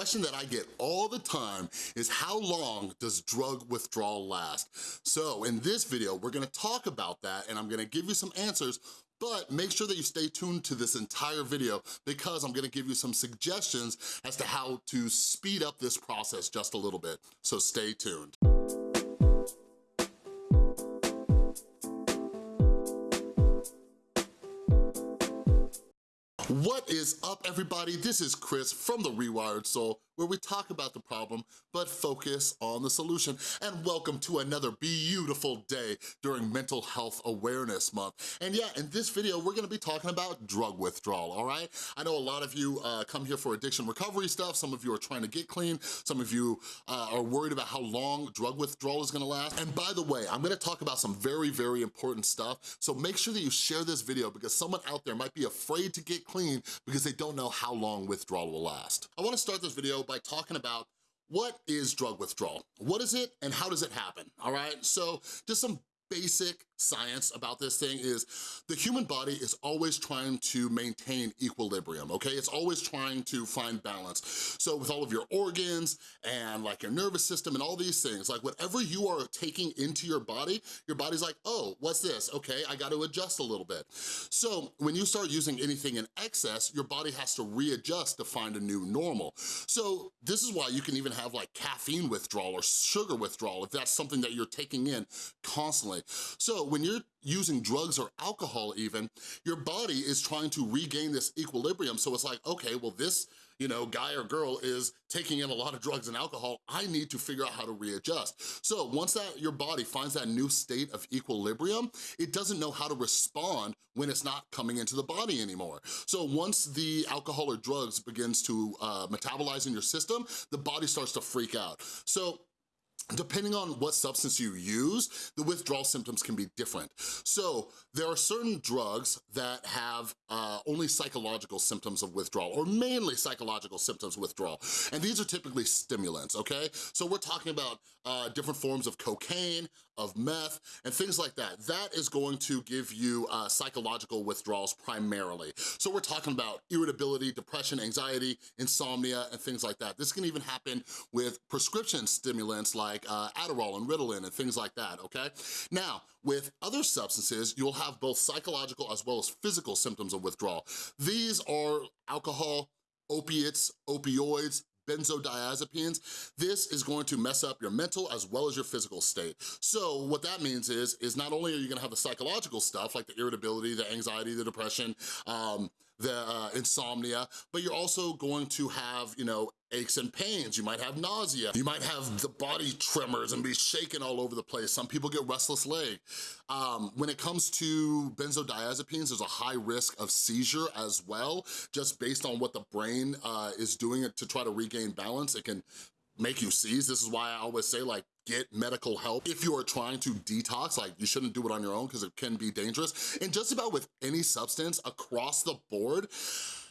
question that I get all the time is how long does drug withdrawal last? So in this video, we're gonna talk about that and I'm gonna give you some answers but make sure that you stay tuned to this entire video because I'm gonna give you some suggestions as to how to speed up this process just a little bit. So stay tuned. What is up, everybody? This is Chris from The Rewired Soul, where we talk about the problem, but focus on the solution. And welcome to another beautiful day during Mental Health Awareness Month. And yeah, in this video, we're gonna be talking about drug withdrawal, all right? I know a lot of you uh, come here for addiction recovery stuff. Some of you are trying to get clean. Some of you uh, are worried about how long drug withdrawal is gonna last. And by the way, I'm gonna talk about some very, very important stuff. So make sure that you share this video because someone out there might be afraid to get clean because they don't know how long withdrawal will last. I wanna start this video by talking about what is drug withdrawal? What is it and how does it happen, all right? So just some basic science about this thing is the human body is always trying to maintain equilibrium, okay? It's always trying to find balance. So with all of your organs and like your nervous system and all these things, like whatever you are taking into your body, your body's like, oh, what's this? Okay, I gotta adjust a little bit. So when you start using anything in excess, your body has to readjust to find a new normal. So this is why you can even have like caffeine withdrawal or sugar withdrawal if that's something that you're taking in constantly. So when you're using drugs or alcohol even, your body is trying to regain this equilibrium. So it's like, okay, well this you know, guy or girl is taking in a lot of drugs and alcohol, I need to figure out how to readjust. So once that your body finds that new state of equilibrium, it doesn't know how to respond when it's not coming into the body anymore. So once the alcohol or drugs begins to uh, metabolize in your system, the body starts to freak out. So depending on what substance you use, the withdrawal symptoms can be different. So there are certain drugs that have uh, only psychological symptoms of withdrawal or mainly psychological symptoms of withdrawal. And these are typically stimulants, okay? So we're talking about uh, different forms of cocaine, of meth, and things like that. That is going to give you uh, psychological withdrawals primarily. So we're talking about irritability, depression, anxiety, insomnia, and things like that. This can even happen with prescription stimulants like uh, Adderall and Ritalin and things like that, okay? Now, with other substances, you'll have both psychological as well as physical symptoms of withdrawal. These are alcohol, opiates, opioids, benzodiazepines, this is going to mess up your mental as well as your physical state. So what that means is, is not only are you gonna have the psychological stuff like the irritability, the anxiety, the depression, um, the uh, insomnia, but you're also going to have, you know, aches and pains, you might have nausea, you might have the body tremors and be shaking all over the place. Some people get restless leg. Um, when it comes to benzodiazepines, there's a high risk of seizure as well, just based on what the brain uh, is doing to try to regain balance. It can make you seize. This is why I always say like, get medical help. If you are trying to detox, like you shouldn't do it on your own because it can be dangerous. And just about with any substance across the board,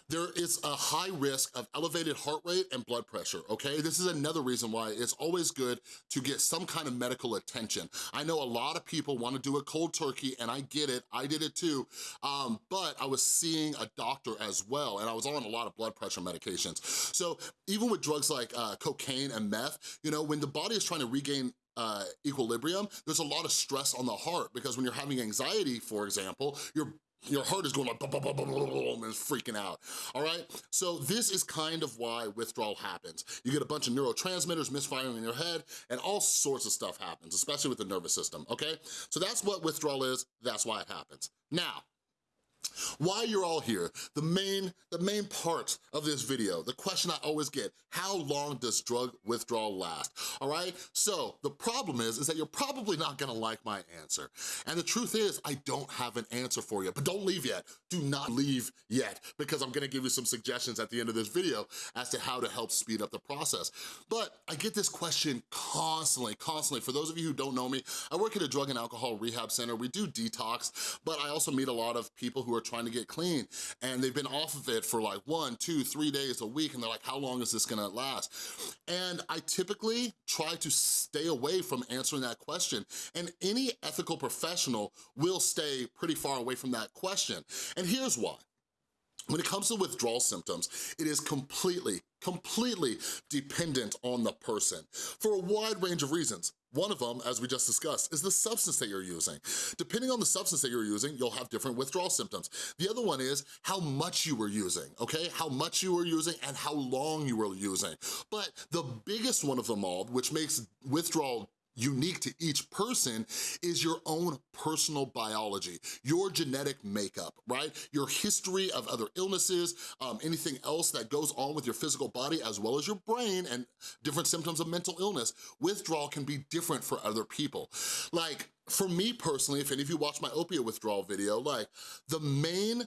there is a high risk of elevated heart rate and blood pressure, okay? This is another reason why it's always good to get some kind of medical attention. I know a lot of people wanna do a cold turkey and I get it, I did it too, um, but I was seeing a doctor as well and I was on a lot of blood pressure medications. So even with drugs like uh, cocaine and meth, you know, when the body is trying to regain uh, equilibrium, there's a lot of stress on the heart because when you're having anxiety, for example, your your heart is going like, blah, and it's freaking out, all right? So this is kind of why withdrawal happens. You get a bunch of neurotransmitters misfiring in your head and all sorts of stuff happens, especially with the nervous system, okay? So that's what withdrawal is, that's why it happens. Now, why you're all here, the main, the main part of this video, the question I always get, how long does drug withdrawal last, all right? So the problem is, is that you're probably not gonna like my answer. And the truth is, I don't have an answer for you, but don't leave yet. Do not leave yet, because I'm gonna give you some suggestions at the end of this video as to how to help speed up the process. But I get this question constantly, constantly. For those of you who don't know me, I work at a drug and alcohol rehab center. We do detox, but I also meet a lot of people who are trying to get clean and they've been off of it for like one, two, three days a week and they're like, how long is this gonna last? And I typically try to stay away from answering that question and any ethical professional will stay pretty far away from that question. And here's why. When it comes to withdrawal symptoms, it is completely, completely dependent on the person for a wide range of reasons. One of them, as we just discussed, is the substance that you're using. Depending on the substance that you're using, you'll have different withdrawal symptoms. The other one is how much you were using, okay? How much you were using and how long you were using. But the biggest one of them all, which makes withdrawal unique to each person is your own personal biology, your genetic makeup, right? Your history of other illnesses, um, anything else that goes on with your physical body as well as your brain and different symptoms of mental illness. Withdrawal can be different for other people. Like, for me personally, if any of you watch my opiate withdrawal video, like, the main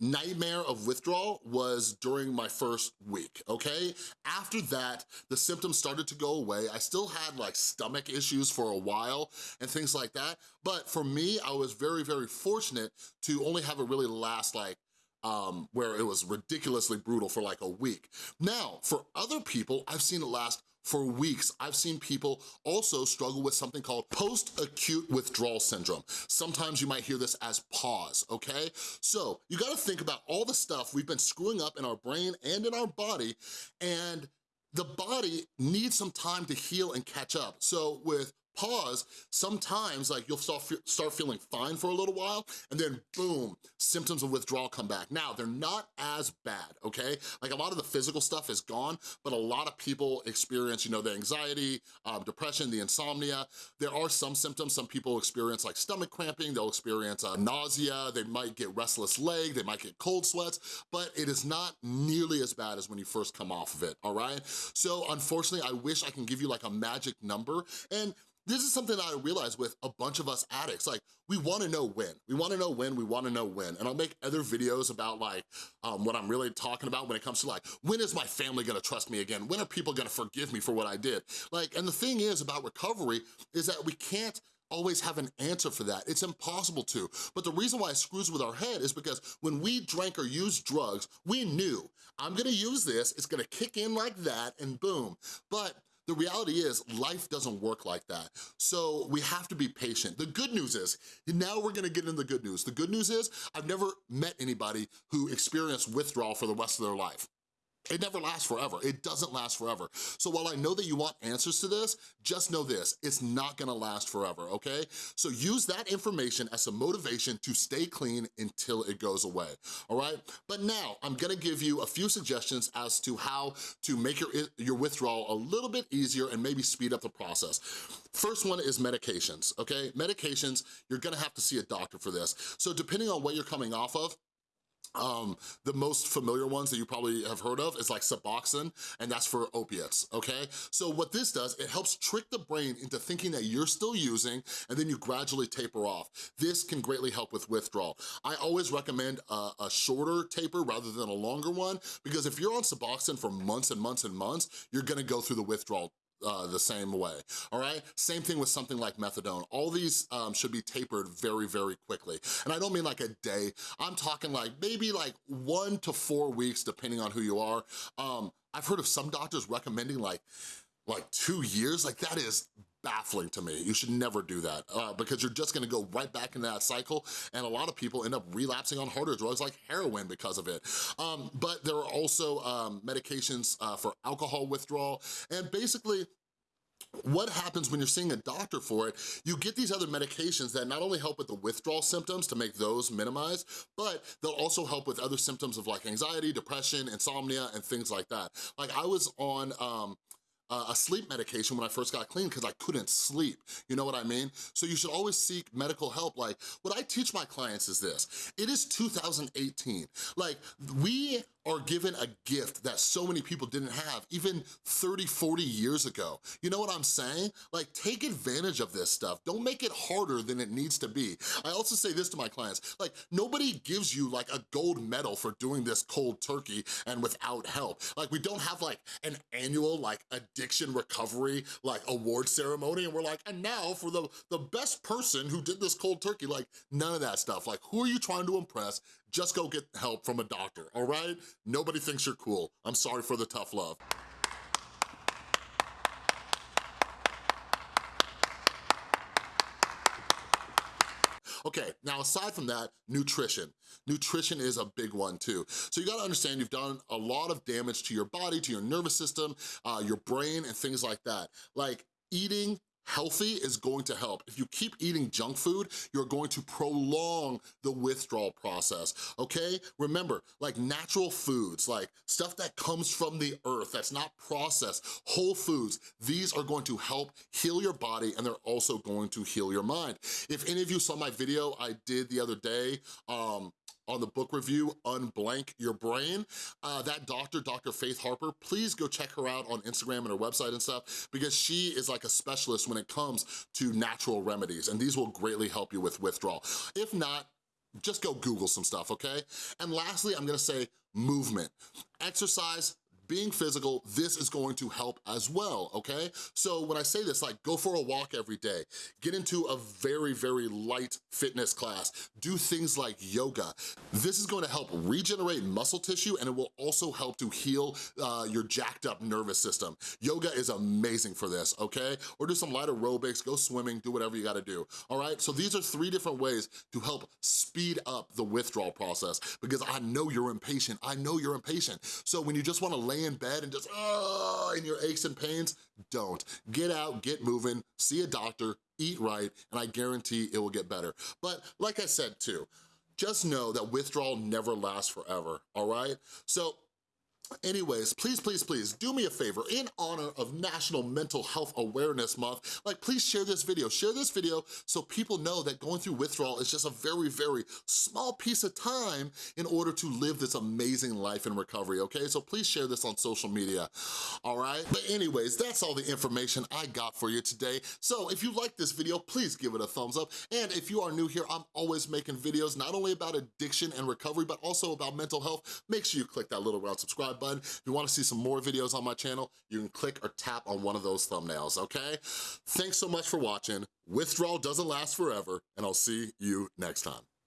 nightmare of withdrawal was during my first week, okay? After that, the symptoms started to go away. I still had like stomach issues for a while and things like that, but for me, I was very, very fortunate to only have it really last like um, where it was ridiculously brutal for like a week. Now, for other people, I've seen it last for weeks. I've seen people also struggle with something called post-acute withdrawal syndrome. Sometimes you might hear this as PAWS, okay? So you gotta think about all the stuff we've been screwing up in our brain and in our body, and the body needs some time to heal and catch up. So with PAWS, sometimes like you'll start, start feeling fine for a little while and then boom, symptoms of withdrawal come back. Now, they're not as bad, okay? Like a lot of the physical stuff is gone, but a lot of people experience, you know, the anxiety, um, depression, the insomnia. There are some symptoms, some people experience like stomach cramping, they'll experience uh, nausea, they might get restless leg, they might get cold sweats, but it is not nearly as bad as when you first come off of it, all right? So unfortunately, I wish I can give you like a magic number and this is something that I realized with a bunch of us addicts, like we wanna know when. We wanna know when, we wanna know when. And I'll make other videos about like um, what I'm really talking about when it comes to like, when is my family gonna trust me again? When are people gonna forgive me for what I did? Like, and the thing is about recovery is that we can't always have an answer for that. It's impossible to. But the reason why it screws with our head is because when we drank or used drugs, we knew, I'm gonna use this, it's gonna kick in like that, and boom. But the reality is life doesn't work like that. So we have to be patient. The good news is, now we're gonna get into the good news. The good news is I've never met anybody who experienced withdrawal for the rest of their life. It never lasts forever. It doesn't last forever. So while I know that you want answers to this, just know this, it's not gonna last forever, okay? So use that information as a motivation to stay clean until it goes away, all right? But now, I'm gonna give you a few suggestions as to how to make your, your withdrawal a little bit easier and maybe speed up the process. First one is medications, okay? Medications, you're gonna have to see a doctor for this. So depending on what you're coming off of, um, the most familiar ones that you probably have heard of is like Suboxone, and that's for opiates, okay? So what this does, it helps trick the brain into thinking that you're still using, and then you gradually taper off. This can greatly help with withdrawal. I always recommend a, a shorter taper rather than a longer one, because if you're on Suboxone for months and months and months, you're gonna go through the withdrawal uh, the same way, all right? Same thing with something like methadone. All these um, should be tapered very, very quickly. And I don't mean like a day. I'm talking like maybe like one to four weeks, depending on who you are. Um, I've heard of some doctors recommending like, like two years. Like that is baffling to me. You should never do that uh, because you're just gonna go right back into that cycle and a lot of people end up relapsing on harder drugs like heroin because of it. Um, but there are also um, medications uh, for alcohol withdrawal and basically what happens when you're seeing a doctor for it, you get these other medications that not only help with the withdrawal symptoms to make those minimized, but they'll also help with other symptoms of like anxiety, depression, insomnia, and things like that. Like I was on um, Uh, a sleep medication when I first got clean because I couldn't sleep, you know what I mean? So you should always seek medical help. Like, what I teach my clients is this, it is 2018. Like, we are given a gift that so many people didn't have even 30, 40 years ago. You know what I'm saying? Like, take advantage of this stuff. Don't make it harder than it needs to be. I also say this to my clients, like, nobody gives you like a gold medal for doing this cold turkey and without help. Like, we don't have like an annual like addiction recovery like award ceremony and we're like, and now for the, the best person who did this cold turkey, like none of that stuff. Like, who are you trying to impress? just go get help from a doctor, all right? Nobody thinks you're cool. I'm sorry for the tough love. Okay, now aside from that, nutrition. Nutrition is a big one too. So you gotta understand you've done a lot of damage to your body, to your nervous system, uh, your brain, and things like that. Like eating healthy is going to help. If you keep eating junk food, you're going to prolong the withdrawal process, okay? Remember, like natural foods, like stuff that comes from the earth, that's not processed, whole foods, these are going to help heal your body and they're also going to heal your mind. If any of you saw my video I did the other day, um, on the book review, Unblank Your Brain. Uh, that doctor, Dr. Faith Harper, please go check her out on Instagram and her website and stuff because she is like a specialist when it comes to natural remedies and these will greatly help you with withdrawal. If not, just go Google some stuff, okay? And lastly, I'm gonna say movement. Exercise, being physical, this is going to help as well, okay? So when I say this, like go for a walk every day, get into a very, very light fitness class, do things like yoga. This is going to help regenerate muscle tissue and it will also help to heal uh, your jacked up nervous system. Yoga is amazing for this, okay? Or do some light aerobics, go swimming, do whatever you gotta do, all right? So these are three different ways to help speed up the withdrawal process because I know you're impatient, I know you're impatient. So when you just wanna lay in bed and just, oh, and your aches and pains, don't. Get out, get moving, see a doctor, eat right, and I guarantee it will get better. But like I said too, just know that withdrawal never lasts forever, all right? So Anyways, please, please, please, do me a favor, in honor of National Mental Health Awareness Month, like please share this video. Share this video so people know that going through withdrawal is just a very, very small piece of time in order to live this amazing life in recovery, okay? So please share this on social media, all right? But anyways, that's all the information I got for you today. So if you like this video, please give it a thumbs up. And if you are new here, I'm always making videos not only about addiction and recovery, but also about mental health. Make sure you click that little round subscribe button. If you wanna see some more videos on my channel, you can click or tap on one of those thumbnails, okay? Thanks so much for watching. Withdrawal doesn't last forever, and I'll see you next time.